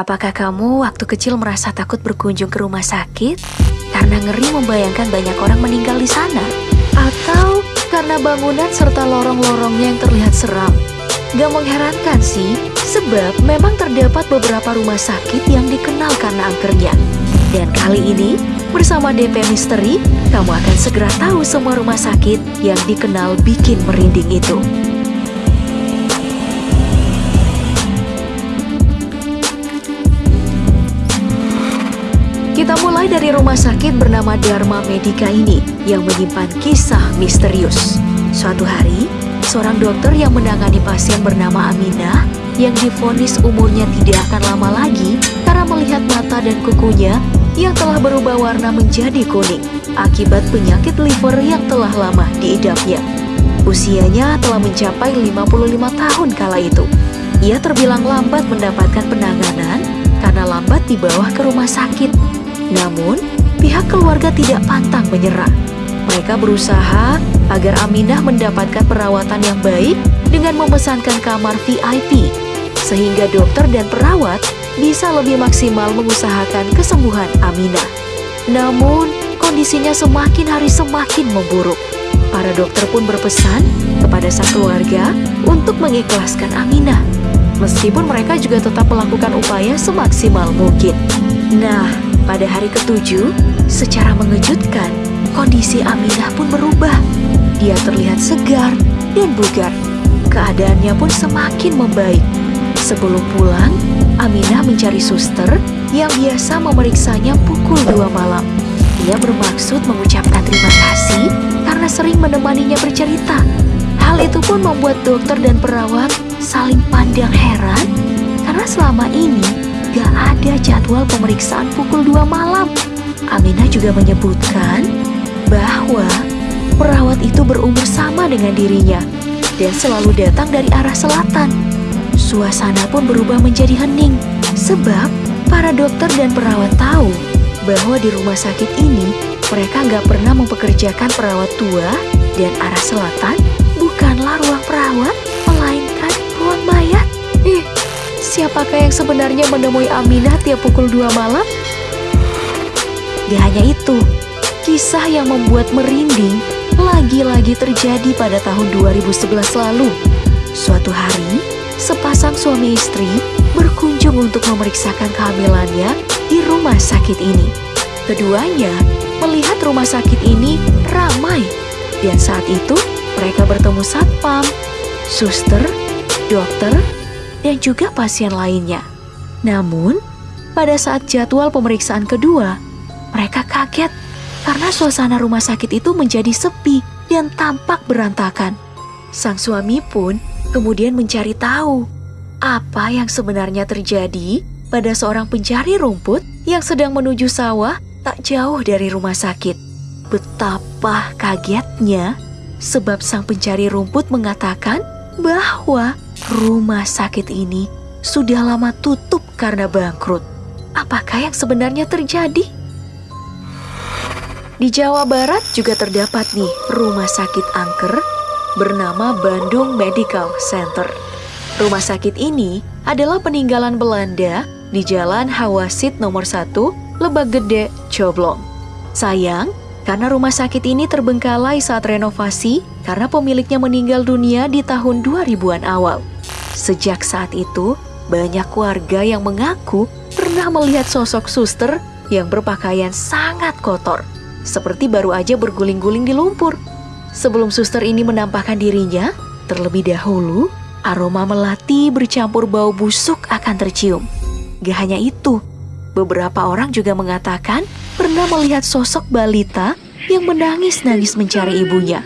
Apakah kamu waktu kecil merasa takut berkunjung ke rumah sakit karena ngeri membayangkan banyak orang meninggal di sana? Atau karena bangunan serta lorong-lorongnya yang terlihat seram? Gak mengherankan sih, sebab memang terdapat beberapa rumah sakit yang dikenal karena angkernya. Dan kali ini, bersama DP Misteri, kamu akan segera tahu semua rumah sakit yang dikenal bikin merinding itu. Kita mulai dari rumah sakit bernama Dharma Medica ini yang menyimpan kisah misterius. Suatu hari, seorang dokter yang menangani pasien bernama Aminah yang difonis umurnya tidak akan lama lagi karena melihat mata dan kukunya yang telah berubah warna menjadi kuning akibat penyakit liver yang telah lama diidapnya. Usianya telah mencapai 55 tahun kala itu. Ia terbilang lambat mendapatkan penanganan karena lambat dibawa ke rumah sakit namun, pihak keluarga tidak pantang menyerah. Mereka berusaha agar Aminah mendapatkan perawatan yang baik dengan memesankan kamar VIP, sehingga dokter dan perawat bisa lebih maksimal mengusahakan kesembuhan Aminah. Namun, kondisinya semakin hari semakin memburuk. Para dokter pun berpesan kepada sang keluarga untuk mengikhlaskan Aminah. Meskipun mereka juga tetap melakukan upaya semaksimal mungkin. Nah, pada hari ketujuh, secara mengejutkan, kondisi Aminah pun berubah. Dia terlihat segar dan bugar. Keadaannya pun semakin membaik. Sebelum pulang, Aminah mencari suster yang biasa memeriksanya pukul dua malam. Ia bermaksud mengucapkan terima kasih karena sering menemaninya bercerita. Hal itu pun membuat dokter dan perawat saling pandang heran karena selama ini gak ada jadwal pemeriksaan pukul 2 malam. Aminah juga menyebutkan bahwa perawat itu berumur sama dengan dirinya dan selalu datang dari arah selatan. Suasana pun berubah menjadi hening sebab para dokter dan perawat tahu bahwa di rumah sakit ini mereka nggak pernah mempekerjakan perawat tua dan arah selatan bukanlah ruang perawat, Siapakah yang sebenarnya menemui Aminah tiap pukul 2 malam? Gak hanya itu, kisah yang membuat merinding lagi-lagi terjadi pada tahun 2011 lalu. Suatu hari, sepasang suami istri berkunjung untuk memeriksakan kehamilannya di rumah sakit ini. Keduanya melihat rumah sakit ini ramai dan saat itu mereka bertemu satpam, suster, dokter, dan juga pasien lainnya. Namun, pada saat jadwal pemeriksaan kedua, mereka kaget karena suasana rumah sakit itu menjadi sepi dan tampak berantakan. Sang suami pun kemudian mencari tahu apa yang sebenarnya terjadi pada seorang pencari rumput yang sedang menuju sawah tak jauh dari rumah sakit. Betapa kagetnya sebab sang pencari rumput mengatakan bahwa rumah sakit ini sudah lama tutup karena bangkrut. Apakah yang sebenarnya terjadi? Di Jawa Barat juga terdapat nih rumah sakit angker bernama Bandung Medical Center. Rumah sakit ini adalah peninggalan Belanda di Jalan Hawasit nomor 1, Lebak Gede, Coblong. Sayang, karena rumah sakit ini terbengkalai saat renovasi karena pemiliknya meninggal dunia di tahun 2000-an awal. Sejak saat itu, banyak warga yang mengaku pernah melihat sosok suster yang berpakaian sangat kotor, seperti baru aja berguling-guling di lumpur. Sebelum suster ini menampakkan dirinya, terlebih dahulu aroma melati bercampur bau busuk akan tercium. Gak hanya itu, beberapa orang juga mengatakan pernah melihat sosok balita yang menangis-nangis mencari ibunya.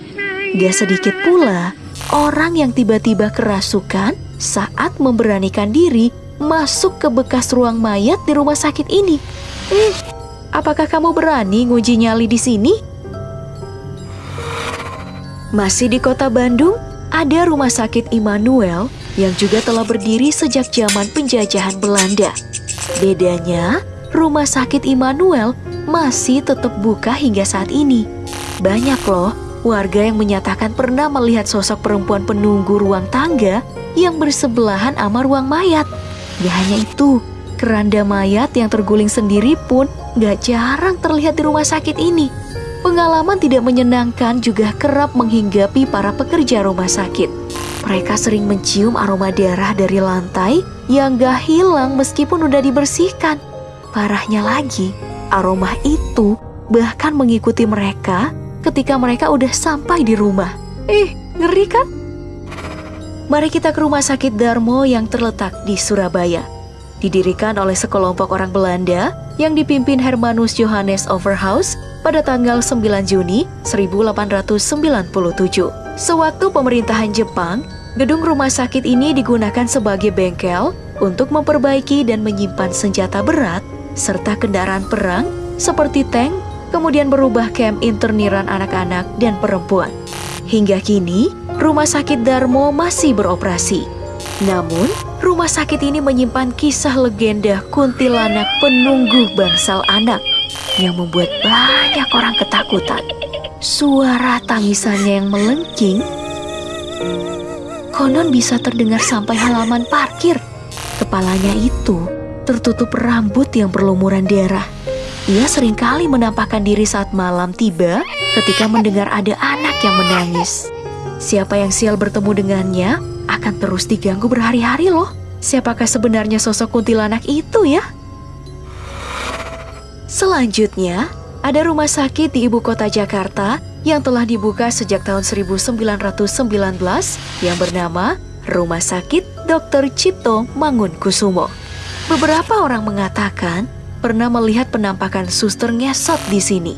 Gak sedikit pula orang yang tiba-tiba kerasukan saat memberanikan diri masuk ke bekas ruang mayat di rumah sakit ini. Eh, apakah kamu berani nguji nyali di sini? Masih di kota Bandung, ada rumah sakit Immanuel yang juga telah berdiri sejak zaman penjajahan Belanda. Bedanya, rumah sakit Immanuel masih tetap buka hingga saat ini. Banyak loh warga yang menyatakan pernah melihat sosok perempuan penunggu ruang tangga yang bersebelahan sama ruang mayat. Gak hanya itu, Keranda mayat yang terguling sendiri pun gak jarang terlihat di rumah sakit ini. Pengalaman tidak menyenangkan juga kerap menghinggapi para pekerja rumah sakit. Mereka sering mencium aroma darah dari lantai yang gak hilang meskipun udah dibersihkan. Parahnya lagi, aroma itu bahkan mengikuti mereka ketika mereka udah sampai di rumah. Ih, ngeri kan? Mari kita ke rumah sakit Darmo yang terletak di Surabaya didirikan oleh sekelompok orang Belanda yang dipimpin Hermanus Johannes Overhaus pada tanggal 9 Juni 1897. Sewaktu pemerintahan Jepang, gedung rumah sakit ini digunakan sebagai bengkel untuk memperbaiki dan menyimpan senjata berat serta kendaraan perang seperti tank, kemudian berubah camp interniran anak-anak dan perempuan. Hingga kini, rumah sakit Darmo masih beroperasi. Namun, rumah sakit ini menyimpan kisah legenda kuntilanak penunggu bangsal anak yang membuat banyak orang ketakutan. Suara tangisannya yang melengking konon bisa terdengar sampai halaman parkir. Kepalanya itu tertutup rambut yang berlumuran darah. Ia sering kali menampakkan diri saat malam tiba ketika mendengar ada anak yang menangis. Siapa yang sial bertemu dengannya akan terus diganggu berhari-hari loh. Siapakah sebenarnya sosok kuntilanak itu ya? Selanjutnya, ada rumah sakit di ibu kota Jakarta yang telah dibuka sejak tahun 1919 yang bernama Rumah Sakit Dr. Cipto Mangunkusumo. Beberapa orang mengatakan pernah melihat penampakan suster ngesot di sini.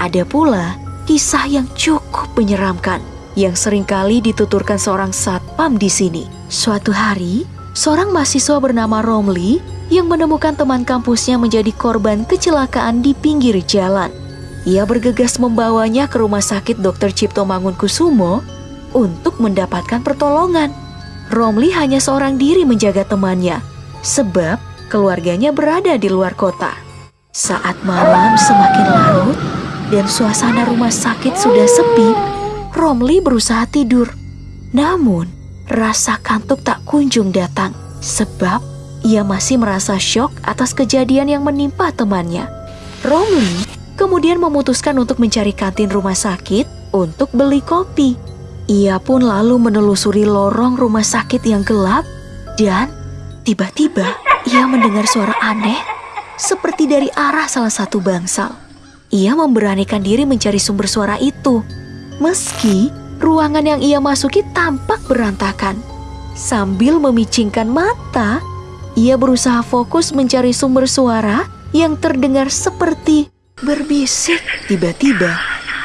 Ada pula kisah yang cukup menyeramkan yang sering kali dituturkan seorang satpam di sini. Suatu hari, seorang mahasiswa bernama Romli yang menemukan teman kampusnya menjadi korban kecelakaan di pinggir jalan. Ia bergegas membawanya ke rumah sakit Dr. Cipto Mangunkusumo untuk mendapatkan pertolongan. Romli hanya seorang diri menjaga temannya, sebab keluarganya berada di luar kota. Saat malam semakin larut dan suasana rumah sakit sudah sepi, Romli berusaha tidur. Namun, rasa kantuk tak kunjung datang sebab ia masih merasa syok atas kejadian yang menimpa temannya. Romli kemudian memutuskan untuk mencari kantin rumah sakit untuk beli kopi. Ia pun lalu menelusuri lorong rumah sakit yang gelap dan tiba-tiba ia mendengar suara aneh seperti dari arah salah satu bangsal. Ia memberanikan diri mencari sumber suara itu Meski ruangan yang ia masuki tampak berantakan. Sambil memicingkan mata, ia berusaha fokus mencari sumber suara yang terdengar seperti berbisik. Tiba-tiba,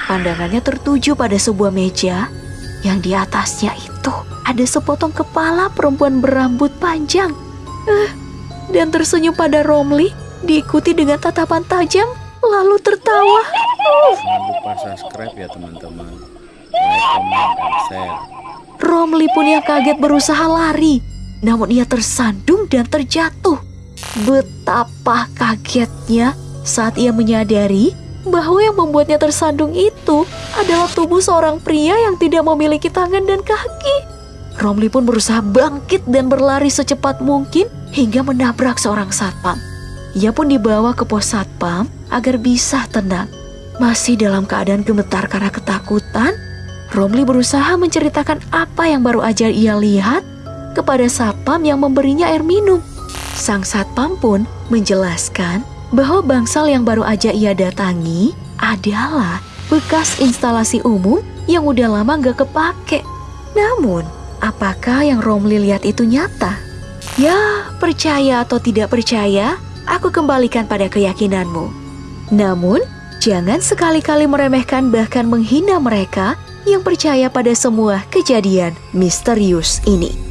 pandangannya tertuju pada sebuah meja yang di atasnya itu ada sepotong kepala perempuan berambut panjang. Uh, dan tersenyum pada Romli diikuti dengan tatapan tajam lalu tertawa. Jangan lupa subscribe ya teman-teman. Like, comment, dan share. Romli pun yang kaget berusaha lari, namun ia tersandung dan terjatuh. Betapa kagetnya saat ia menyadari bahwa yang membuatnya tersandung itu adalah tubuh seorang pria yang tidak memiliki tangan dan kaki. Romli pun berusaha bangkit dan berlari secepat mungkin hingga menabrak seorang satpam. Ia pun dibawa ke pos satpam agar bisa tenang. Masih dalam keadaan gemetar karena ketakutan, Romli berusaha menceritakan apa yang baru aja ia lihat kepada satpam yang memberinya air minum. Sang satpam pun menjelaskan bahwa bangsal yang baru aja ia datangi adalah bekas instalasi umum yang udah lama gak kepake. Namun, apakah yang Romli lihat itu nyata? Ya, percaya atau tidak percaya, aku kembalikan pada keyakinanmu. Namun, jangan sekali-kali meremehkan bahkan menghina mereka yang percaya pada semua kejadian misterius ini.